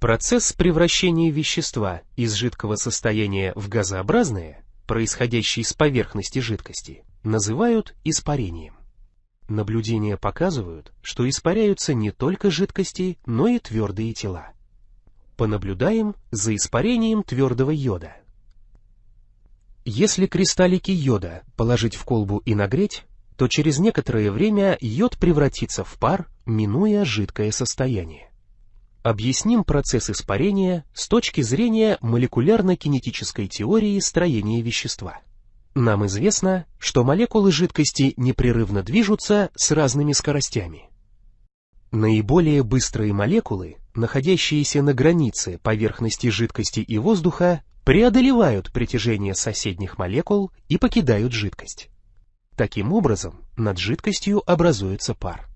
Процесс превращения вещества из жидкого состояния в газообразное, происходящий с поверхности жидкости, называют испарением. Наблюдения показывают, что испаряются не только жидкости, но и твердые тела. Понаблюдаем за испарением твердого йода. Если кристаллики йода положить в колбу и нагреть, то через некоторое время йод превратится в пар, минуя жидкое состояние. Объясним процесс испарения с точки зрения молекулярно-кинетической теории строения вещества. Нам известно, что молекулы жидкости непрерывно движутся с разными скоростями. Наиболее быстрые молекулы, находящиеся на границе поверхности жидкости и воздуха, преодолевают притяжение соседних молекул и покидают жидкость. Таким образом, над жидкостью образуется пар.